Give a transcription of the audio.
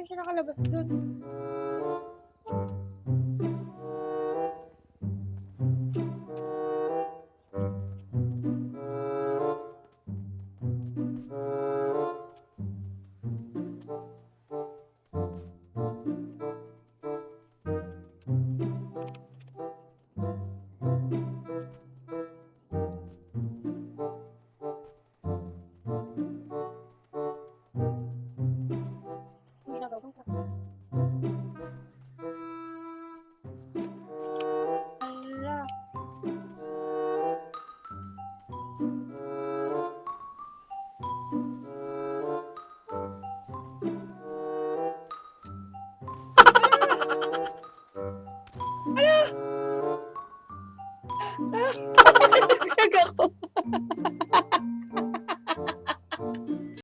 rin siya nakalabas doon. Ala! Ah! Kagako.